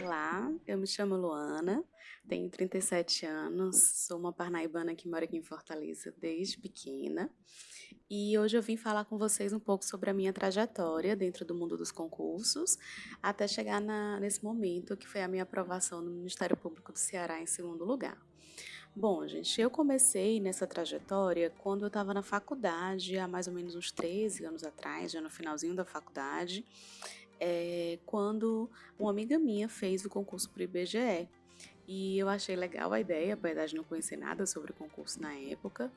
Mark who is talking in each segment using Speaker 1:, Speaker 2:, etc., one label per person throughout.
Speaker 1: Olá, eu me chamo Luana, tenho 37 anos, sou uma parnaibana que mora aqui em Fortaleza desde pequena. E hoje eu vim falar com vocês um pouco sobre a minha trajetória dentro do mundo dos concursos, até chegar na, nesse momento que foi a minha aprovação no Ministério Público do Ceará em segundo lugar. Bom, gente, eu comecei nessa trajetória quando eu estava na faculdade, há mais ou menos uns 13 anos atrás, já no finalzinho da faculdade, é, quando uma amiga minha fez o concurso para o IBGE. E eu achei legal a ideia, apesar de não conhecer nada sobre o concurso na época,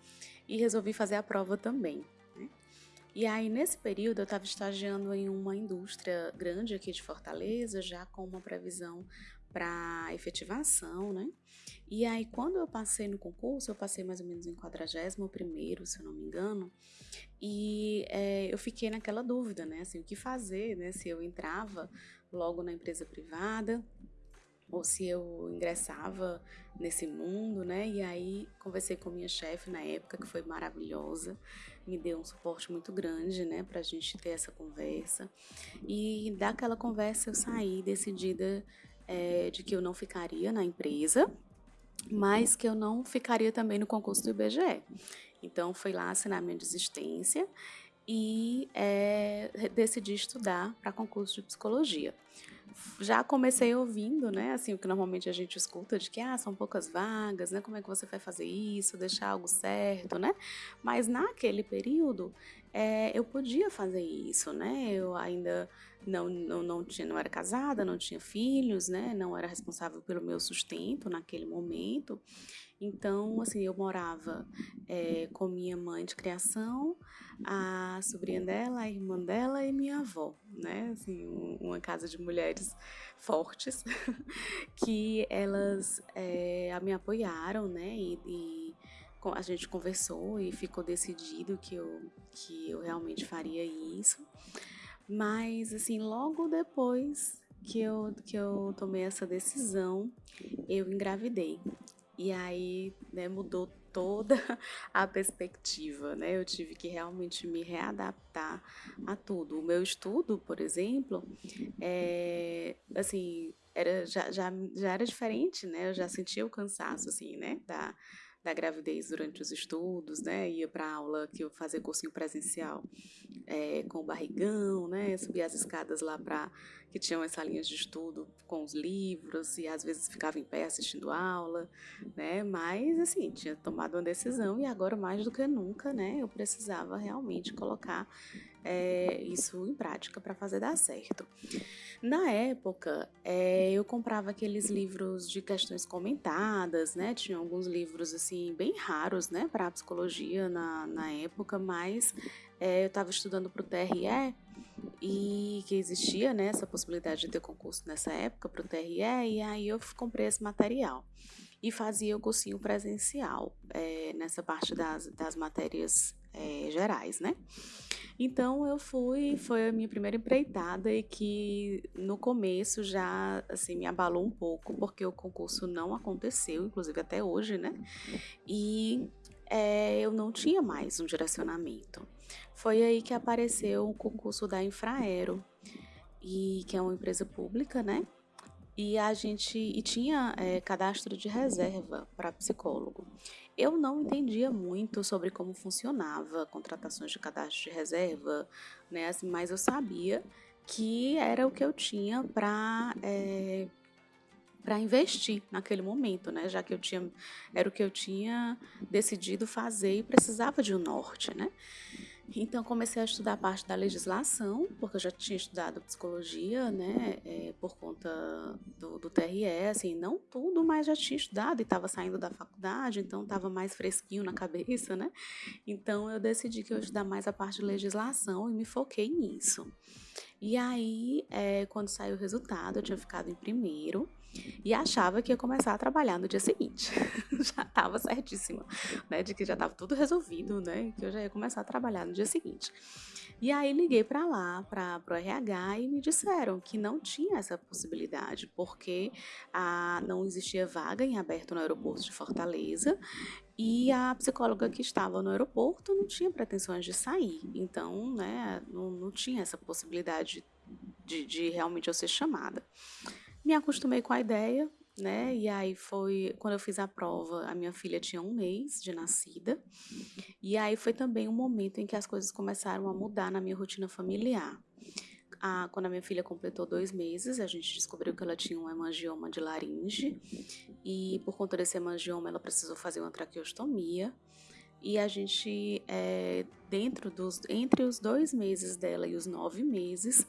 Speaker 1: e resolvi fazer a prova também. Né? E aí, nesse período, eu estava estagiando em uma indústria grande aqui de Fortaleza, já com uma previsão para efetivação, né? E aí, quando eu passei no concurso, eu passei mais ou menos em 41 se eu não me engano, e é, eu fiquei naquela dúvida, né? Assim, o que fazer, né? Se eu entrava logo na empresa privada, ou se eu ingressava nesse mundo, né? E aí conversei com minha chefe na época, que foi maravilhosa, me deu um suporte muito grande, né, pra gente ter essa conversa. E daquela conversa eu saí decidida é, de que eu não ficaria na empresa, mas que eu não ficaria também no concurso do IBGE. Então, fui lá assinar minha desistência e é, decidi estudar para concurso de psicologia. Já comecei ouvindo, né, assim, o que normalmente a gente escuta de que, ah, são poucas vagas, né, como é que você vai fazer isso, deixar algo certo, né? Mas naquele período, é, eu podia fazer isso, né? Eu ainda não, não, não, tinha, não era casada, não tinha filhos, né? Não era responsável pelo meu sustento naquele momento. Então, assim, eu morava é, com minha mãe de criação, a sobrinha dela, a irmã dela e minha avó, né? Assim, uma casa de mulheres fortes que elas é, me apoiaram, né? E, e a gente conversou e ficou decidido que eu, que eu realmente faria isso. Mas, assim, logo depois que eu, que eu tomei essa decisão, eu engravidei. E aí, né, mudou toda a perspectiva, né? Eu tive que realmente me readaptar a tudo. O meu estudo, por exemplo, é, assim, era, já, já, já era diferente, né? Eu já sentia o cansaço, assim, né? Da, da gravidez durante os estudos, né? Ia para aula que eu fazia cursinho presencial é, com o barrigão, né? Subia as escadas lá para que tinham as salinhas de estudo com os livros e às vezes ficava em pé assistindo aula, né? Mas assim tinha tomado uma decisão e agora mais do que nunca, né? Eu precisava realmente colocar é, isso em prática para fazer dar certo. Na época, é, eu comprava aqueles livros de questões comentadas, né? Tinha alguns livros assim bem raros, né, para psicologia na, na época, mas é, eu estava estudando para o TRE e que existia né, essa possibilidade de ter concurso nessa época para o TRE, e aí eu comprei esse material e fazia o cursinho presencial é, nessa parte das, das matérias é, gerais, né? Então eu fui, foi a minha primeira empreitada e que no começo já assim me abalou um pouco porque o concurso não aconteceu, inclusive até hoje, né? E é, eu não tinha mais um direcionamento. Foi aí que apareceu o concurso da Infraero, e que é uma empresa pública, né? E a gente e tinha é, cadastro de reserva para psicólogo. Eu não entendia muito sobre como funcionava contratações de cadastro de reserva, né? Assim, mas eu sabia que era o que eu tinha para é, para investir naquele momento, né? Já que eu tinha era o que eu tinha decidido fazer e precisava de um norte, né? Então comecei a estudar a parte da legislação, porque eu já tinha estudado psicologia, né, é, por conta do, do TRE, assim, não tudo, mas já tinha estudado e estava saindo da faculdade, então estava mais fresquinho na cabeça, né? Então eu decidi que eu ia estudar mais a parte de legislação e me foquei nisso. E aí, é, quando saiu o resultado, eu tinha ficado em primeiro e achava que ia começar a trabalhar no dia seguinte. já estava certíssima, né, de que já estava tudo resolvido, né, que eu já ia começar a trabalhar no dia seguinte. E aí liguei para lá, para o RH, e me disseram que não tinha essa possibilidade, porque a, não existia vaga em aberto no aeroporto de Fortaleza e a psicóloga que estava no aeroporto não tinha pretensões de sair. Então, né, não, não tinha essa possibilidade de, de realmente eu ser chamada. Me acostumei com a ideia, né? E aí foi quando eu fiz a prova, a minha filha tinha um mês de nascida. E aí foi também um momento em que as coisas começaram a mudar na minha rotina familiar. A, quando a minha filha completou dois meses, a gente descobriu que ela tinha um hemangioma de laringe e por conta desse hemangioma ela precisou fazer uma traqueostomia e a gente, é, dentro dos, entre os dois meses dela e os nove meses,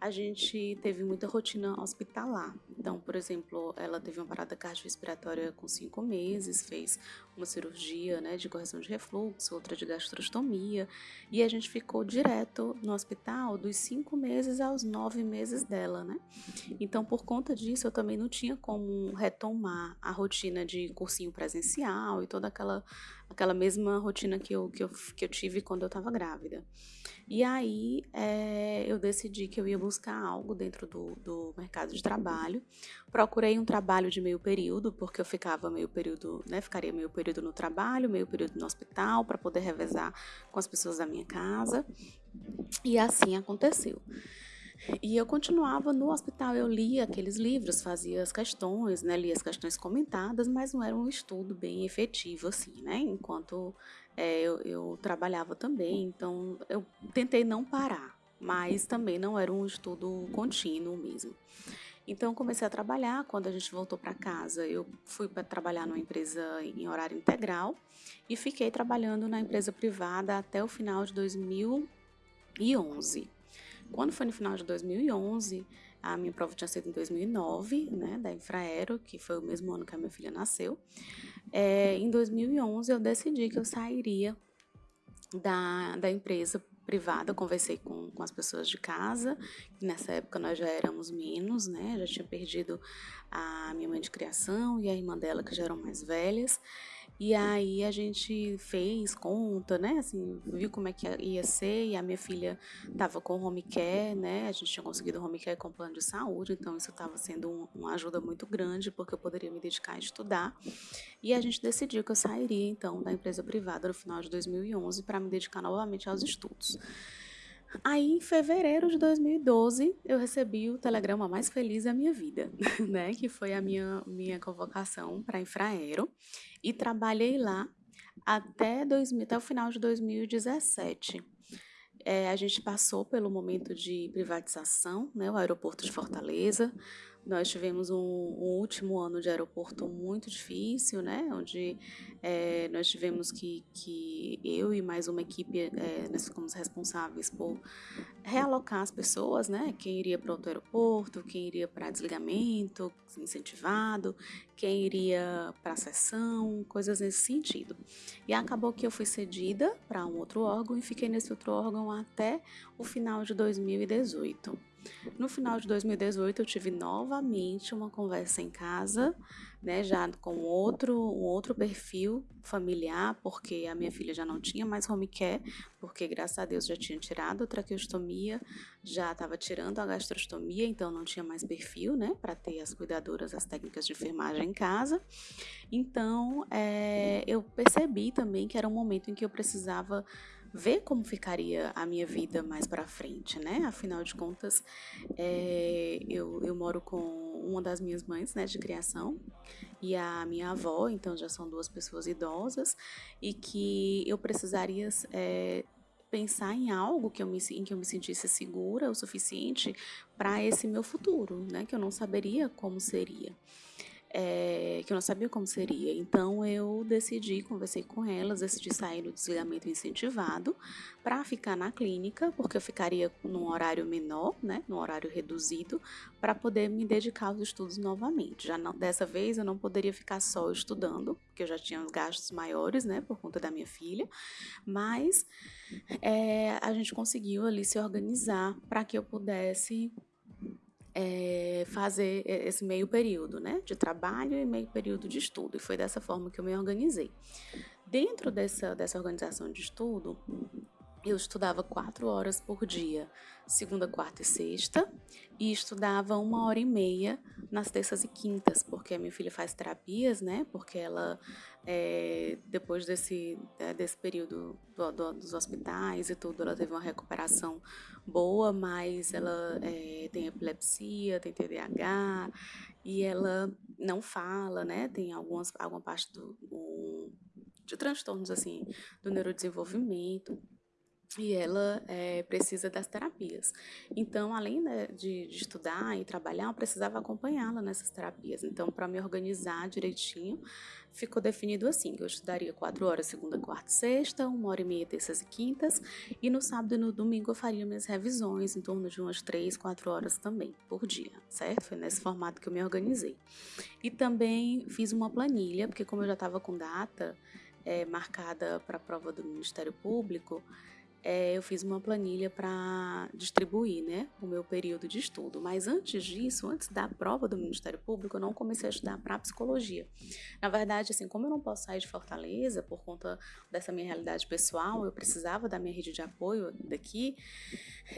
Speaker 1: a gente teve muita rotina hospitalar. Então, por exemplo, ela teve uma parada cardiorrespiratória com cinco meses, fez uma cirurgia né, de correção de refluxo, outra de gastrostomia, e a gente ficou direto no hospital dos cinco meses aos nove meses dela, né? Então, por conta disso, eu também não tinha como retomar a rotina de cursinho presencial e toda aquela aquela mesma rotina que eu, que eu, que eu tive quando eu estava grávida. E aí é, eu decidi que eu ia buscar algo dentro do, do mercado de trabalho. Procurei um trabalho de meio período, porque eu ficava meio período, né? Ficaria meio período no trabalho, meio período no hospital, para poder revezar com as pessoas da minha casa. E assim aconteceu. E eu continuava no hospital, eu lia aqueles livros, fazia as questões, né, lia as questões comentadas, mas não era um estudo bem efetivo, assim, né, enquanto é, eu, eu trabalhava também, então eu tentei não parar, mas também não era um estudo contínuo mesmo. Então comecei a trabalhar. Quando a gente voltou para casa, eu fui para trabalhar numa empresa em horário integral e fiquei trabalhando na empresa privada até o final de 2011. Quando foi no final de 2011, a minha prova tinha sido em 2009, né, da Infraero, que foi o mesmo ano que a minha filha nasceu. É, em 2011, eu decidi que eu sairia da, da empresa privada, conversei com, com as pessoas de casa, nessa época nós já éramos menos, né, já tinha perdido a minha mãe de criação e a irmã dela, que já eram mais velhas, e aí a gente fez conta, né? Assim, viu como é que ia ser. E a minha filha estava com home care, né? A gente tinha conseguido home care com plano de saúde, então isso estava sendo um, uma ajuda muito grande, porque eu poderia me dedicar a estudar. E a gente decidiu que eu sairia, então, da empresa privada no final de 2011 para me dedicar novamente aos estudos. Aí, em fevereiro de 2012, eu recebi o telegrama mais feliz da minha vida, né? Que foi a minha, minha convocação para Infraero. E trabalhei lá até, 2000, até o final de 2017. É, a gente passou pelo momento de privatização, né? O aeroporto de Fortaleza, nós tivemos um, um, último ano de aeroporto muito difícil, né? Onde é, nós tivemos que, que eu e mais uma equipe, é, nós ficamos responsáveis por realocar as pessoas, né? Quem iria para outro aeroporto, quem iria para desligamento incentivado, quem iria para sessão, coisas nesse sentido. E acabou que eu fui cedida para um outro órgão e fiquei nesse outro órgão até o final de 2018. No final de 2018, eu tive novamente uma conversa em casa, né, já com outro, um outro perfil familiar, porque a minha filha já não tinha mais home care, porque graças a Deus já tinha tirado a traqueostomia, já estava tirando a gastrostomia, então não tinha mais perfil, né, para ter as cuidadoras, as técnicas de enfermagem em casa. Então, é, eu percebi também que era um momento em que eu precisava ver como ficaria a minha vida mais para frente, né? Afinal de contas, é, eu, eu moro com uma das minhas mães, né, de criação, e a minha avó, então já são duas pessoas idosas, e que eu precisaria é, pensar em algo que eu me, em que eu me sentisse segura o suficiente para esse meu futuro, né? Que eu não saberia como seria é, que eu não sabia como seria. Então eu decidi, conversei com elas, decidi sair do desligamento incentivado para ficar na clínica, porque eu ficaria num horário menor, né, num horário reduzido, para poder me dedicar aos estudos novamente. Já não, dessa vez eu não poderia ficar só estudando, porque eu já tinha os gastos maiores, né, por conta da minha filha, mas é, a gente conseguiu ali se organizar para que eu pudesse é, fazer esse meio período, né, de trabalho e meio período de estudo. E foi dessa forma que eu me organizei. Dentro dessa, dessa organização de estudo, eu estudava quatro horas por dia, segunda, quarta e sexta, e estudava uma hora e meia nas terças e quintas, porque a minha filha faz terapias, né? Porque ela, é, depois desse, né, desse período do, do, dos hospitais e tudo, ela teve uma recuperação boa, mas ela é, é, tem epilepsia, tem TDAH, e ela não fala, né? Tem algumas, alguma parte do, um, de transtornos, assim, do neurodesenvolvimento e ela é, precisa das terapias. Então, além de, de, estudar e trabalhar, eu precisava acompanhá-la nessas terapias. Então, para me organizar direitinho, ficou definido assim: eu estudaria quatro horas segunda, quarta e sexta, uma hora e meia terças e quintas, e no sábado e no domingo eu faria minhas revisões em torno de umas três, quatro horas também por dia, certo? Foi nesse formato que eu me organizei. E também fiz uma planilha, porque como eu já estava com data é, marcada para a prova do Ministério Público é, eu fiz uma planilha para distribuir né, o meu período de estudo. Mas antes disso, antes da prova do Ministério Público, eu não comecei a estudar para psicologia. Na verdade, assim, como eu não posso sair de Fortaleza por conta dessa minha realidade pessoal, eu precisava da minha rede de apoio daqui,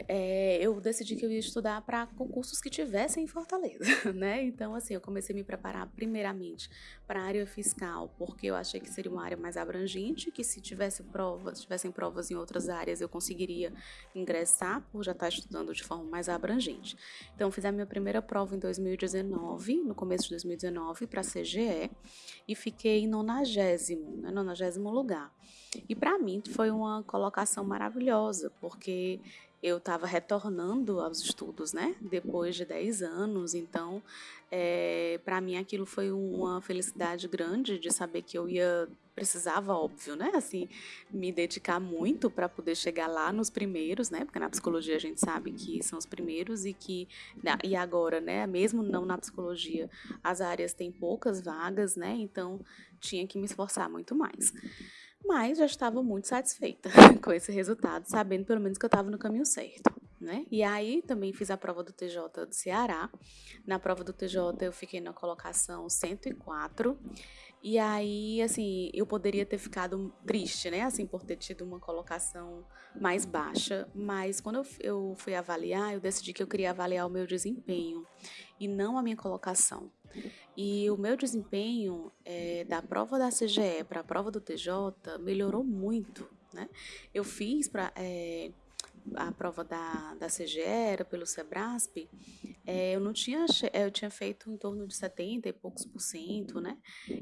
Speaker 1: é, eu decidi que eu ia estudar para concursos que tivessem em Fortaleza, né? Então, assim, eu comecei a me preparar primeiramente para a área fiscal, porque eu achei que seria uma área mais abrangente, que se tivesse provas, tivessem provas em outras áreas, eu conseguiria ingressar por já estar estudando de forma mais abrangente. Então, fiz a minha primeira prova em 2019, no começo de 2019, para a CGE, e fiquei em nonagésimo, né, nonagésimo lugar. E para mim foi uma colocação maravilhosa, porque eu estava retornando aos estudos, né? Depois de 10 anos, então, é, para mim aquilo foi uma felicidade grande de saber que eu ia precisava, óbvio, né? Assim, me dedicar muito para poder chegar lá nos primeiros, né? Porque na psicologia a gente sabe que são os primeiros e que e agora, né? Mesmo não na psicologia, as áreas têm poucas vagas, né? Então tinha que me esforçar muito mais mas já estava muito satisfeita com esse resultado, sabendo pelo menos que eu estava no caminho certo. Né? E aí também fiz a prova do TJ do Ceará. Na prova do TJ eu fiquei na colocação 104. E aí, assim, eu poderia ter ficado triste, né? Assim, por ter tido uma colocação mais baixa. Mas quando eu, fui avaliar, eu decidi que eu queria avaliar o meu desempenho e não a minha colocação. E o meu desempenho é, da prova da CGE para a prova do TJ melhorou muito. Né? Eu fiz para é, a prova da, da CGE, era pelo Sebrasp, é, eu não tinha, eu tinha feito em torno de 70 e poucos por cento, né?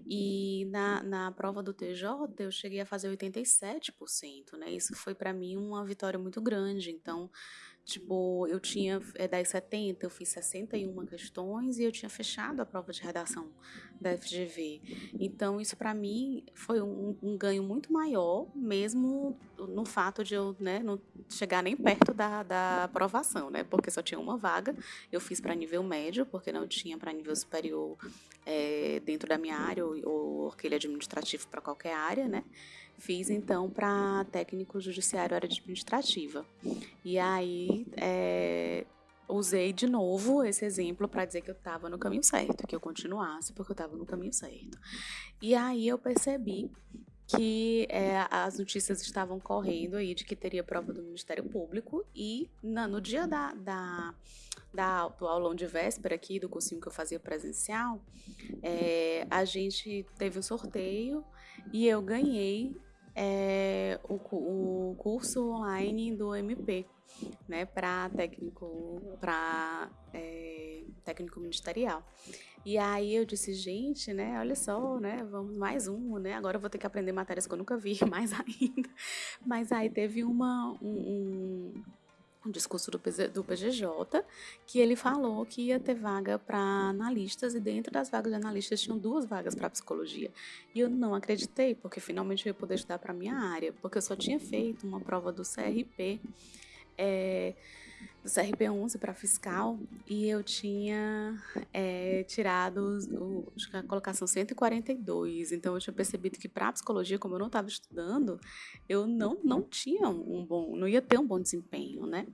Speaker 1: E na, na prova do TJ eu cheguei a fazer 87%, né? Isso foi para mim uma vitória muito grande. Então, Tipo, eu tinha é, das 70, eu fiz 61 questões e eu tinha fechado a prova de redação da FGV. Então, isso para mim foi um, um, ganho muito maior, mesmo no fato de eu né, não chegar nem perto da, da aprovação, né? Porque só tinha uma vaga. Eu fiz para nível médio, porque não tinha para nível superior é, dentro da minha área ou, ou aquele administrativo para qualquer área, né? Fiz então para técnico judiciário área administrativa. E aí é, usei de novo esse exemplo para dizer que eu estava no caminho certo, que eu continuasse porque eu estava no caminho certo. E aí eu percebi que é, as notícias estavam correndo aí de que teria prova do Ministério Público e na, no dia da, da, da, do aulão de véspera aqui, do cursinho que eu fazia presencial, é, a gente teve um sorteio e eu ganhei é, o, o curso online do MP, né, para técnico, para é, técnico ministerial. E aí eu disse, gente, né, olha só, né, vamos mais um, né, agora eu vou ter que aprender matérias que eu nunca vi, mais ainda. Mas aí teve uma, um, um um discurso do, do PGJ, que ele falou que ia ter vaga para analistas e dentro das vagas de analistas tinham duas vagas para psicologia. E eu não acreditei, porque finalmente eu ia poder estudar para minha área, porque eu só tinha feito uma prova do CRP. É, do CRP11 para fiscal e eu tinha é, tirado o, a colocação 142. Então eu tinha percebido que para psicologia, como eu não estava estudando, eu não, não tinha um bom, não ia ter um bom desempenho, né?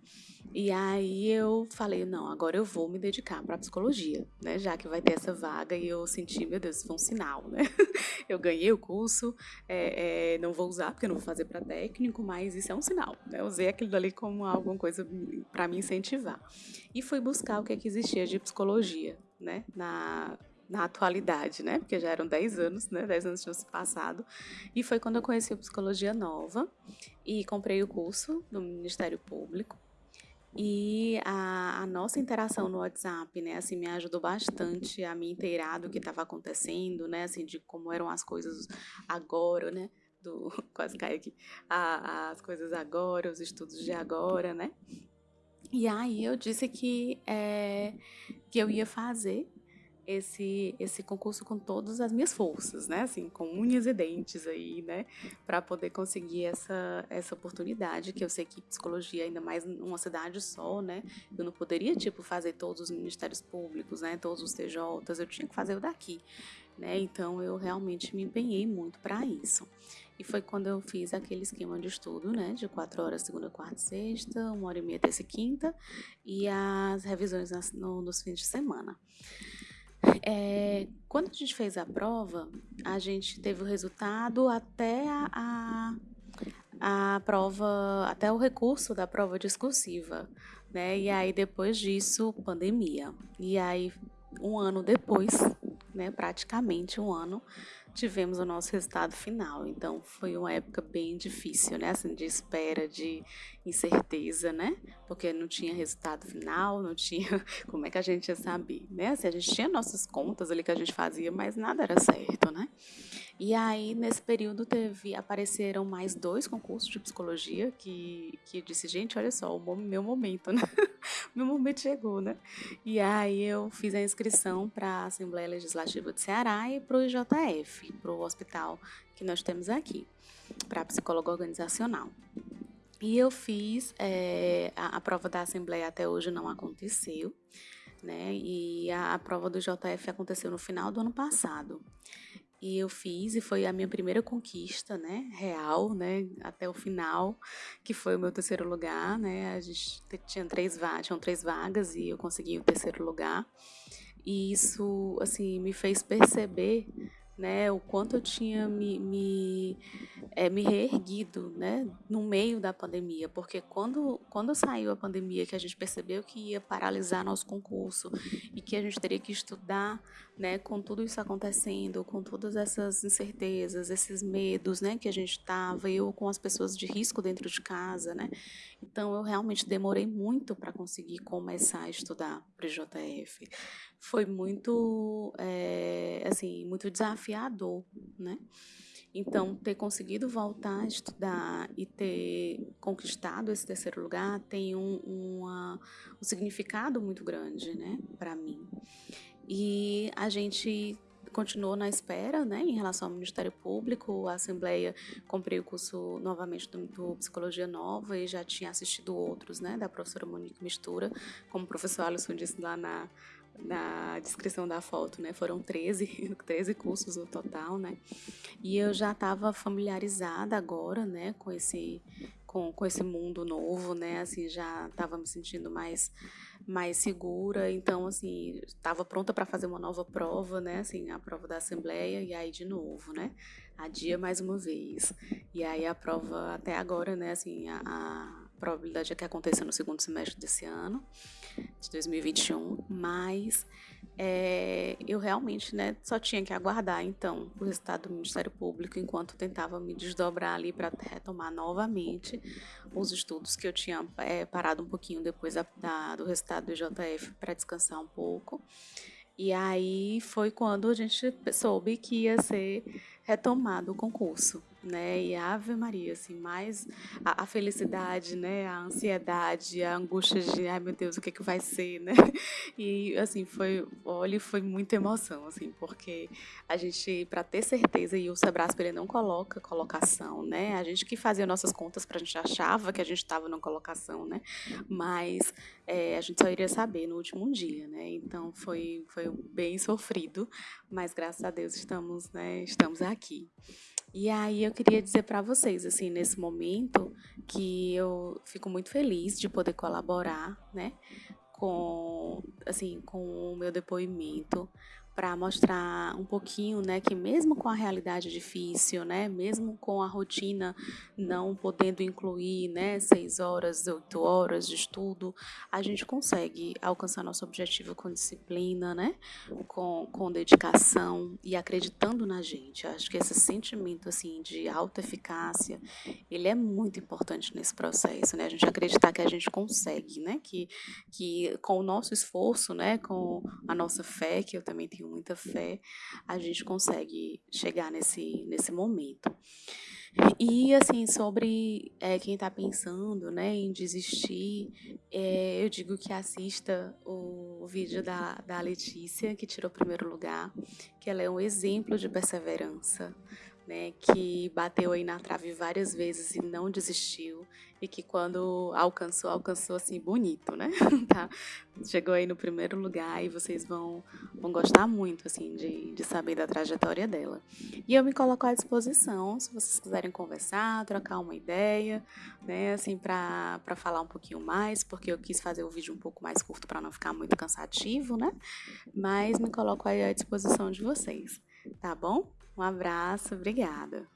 Speaker 1: E aí eu falei, não, agora eu vou me dedicar para psicologia, né? Já que vai ter essa vaga e eu senti, meu Deus, isso foi um sinal, né? Eu ganhei o curso, é, é, não vou usar porque eu não vou fazer para técnico, mas isso é um sinal, né? Usei aquilo ali como alguma coisa para me incentivar. E fui buscar o que, é que existia de psicologia, né? Na, na atualidade, né? Porque já eram 10 anos, né? 10 anos tinham se passado. E foi quando eu conheci a Psicologia Nova e comprei o curso do Ministério Público. E a, a, nossa interação no WhatsApp, né, assim, me ajudou bastante a me inteirar do que estava acontecendo, né, assim, de como eram as coisas agora, né, do, quase cai aqui, a, as coisas agora, os estudos de agora, né. E aí eu disse que, é, que eu ia fazer esse esse concurso com todas as minhas forças, né? Assim, com unhas e dentes aí, né? Para poder conseguir essa essa oportunidade, que eu sei que psicologia ainda mais numa cidade só, né? Eu não poderia tipo fazer todos os ministérios públicos, né? Todos os TJs, eu tinha que fazer o daqui, né? Então eu realmente me empenhei muito para isso. E foi quando eu fiz aquele esquema de estudo, né? De quatro horas, segunda, quarta e sexta, uma hora e meia, terça e quinta, e as revisões nas, no, nos fins de semana. É, quando a gente fez a prova, a gente teve o resultado até a, a, a prova, até o recurso da prova discursiva, né? E aí depois disso, pandemia. E aí um ano depois, né, praticamente um ano, tivemos o nosso resultado final. Então foi uma época bem difícil, né? Assim, de espera, de incerteza, né? Porque não tinha resultado final, não tinha como é que a gente ia saber, né? Assim, a gente tinha nossas contas ali que a gente fazia, mas nada era certo, né? E aí, nesse período, teve, apareceram mais dois concursos de psicologia que, que eu disse, gente, olha só, o meu momento, né? meu momento chegou, né? E aí eu fiz a inscrição para a Assembleia Legislativa de Ceará e para o IJF, para o hospital que nós temos aqui, para psicólogo organizacional. E eu fiz, é, a, a prova da Assembleia até hoje não aconteceu, né? E a, a prova do JF aconteceu no final do ano passado. E eu fiz, e foi a minha primeira conquista, né, real, né, até o final, que foi o meu terceiro lugar, né, a gente tinha três vagas, tinham três vagas e eu consegui o terceiro lugar. E isso, assim, me fez perceber né, o quanto eu tinha me, me, é, me reerguido né, no meio da pandemia, porque quando, quando saiu a pandemia, que a gente percebeu que ia paralisar nosso concurso e que a gente teria que estudar né, com tudo isso acontecendo, com todas essas incertezas, esses medos né, que a gente estava, eu com as pessoas de risco dentro de casa, né, então eu realmente demorei muito para conseguir começar a estudar para o JF. Foi muito, é, assim, muito desafiador, né? Então, ter conseguido voltar a estudar e ter conquistado esse terceiro lugar tem um, uma, um significado muito grande, né, para mim. E a gente continuou na espera, né, em relação ao Ministério Público. A Assembleia comprei o curso novamente do, do, Psicologia Nova e já tinha assistido outros, né, da professora Monique Mistura, como o professor Alisson disse lá na, na descrição da foto, né? Foram 13, 13 cursos no total, né? E eu já estava familiarizada agora, né, com esse com, com esse mundo novo, né? Assim, já estava me sentindo mais mais segura, então assim, estava pronta para fazer uma nova prova, né? Assim, a prova da assembleia e aí de novo, né? Adia mais uma vez. E aí a prova até agora, né, assim, a, a probabilidade é que aconteça no segundo semestre desse ano, de 2021, mas é, eu realmente né, só tinha que aguardar então o resultado do Ministério Público enquanto tentava me desdobrar ali para retomar novamente os estudos que eu tinha é, parado um pouquinho depois da, da, do resultado do JF para descansar um pouco. E aí foi quando a gente soube que ia ser retomado o concurso né? E Ave Maria, assim, mais a, a, felicidade, né? A ansiedade, a angústia de, ai meu Deus, o que que vai ser, né? E assim, foi, olha, foi muita emoção, assim, porque a gente, para ter certeza, e o Sebrasp ele não coloca colocação, né? A gente que fazia nossas contas para a gente achava que a gente estava na colocação, né? Mas é, a gente só iria saber no último dia, né? Então foi, foi bem sofrido, mas graças a Deus estamos, né? Estamos aqui. E aí eu queria dizer para vocês, assim, nesse momento, que eu fico muito feliz de poder colaborar, né, com, assim, com o meu depoimento, para mostrar um pouquinho, né, que mesmo com a realidade difícil, né, mesmo com a rotina não podendo incluir, né, seis horas, oito horas de estudo, a gente consegue alcançar nosso objetivo com disciplina, né, com, com dedicação e acreditando na gente. acho que esse sentimento, assim, de alta eficácia, ele é muito importante nesse processo, né, a gente acreditar que a gente consegue, né, que, que com o nosso esforço, né, com a nossa fé, que eu também tenho muita fé, a gente consegue chegar nesse, nesse momento. E, assim, sobre é, quem está pensando né, em desistir, é, eu digo que assista o, o vídeo da, da Letícia, que tirou o primeiro lugar, que ela é um exemplo de perseverança, né, que bateu aí na trave várias vezes e não desistiu e que quando alcançou, alcançou assim bonito, né? tá? Chegou aí no primeiro lugar e vocês vão, vão gostar muito assim de, de saber da trajetória dela. E eu me coloco à disposição se vocês quiserem conversar, trocar uma ideia, né, assim para falar um pouquinho mais, porque eu quis fazer o vídeo um pouco mais curto para não ficar muito cansativo, né? Mas me coloco aí à disposição de vocês, tá bom? Um abraço, obrigada.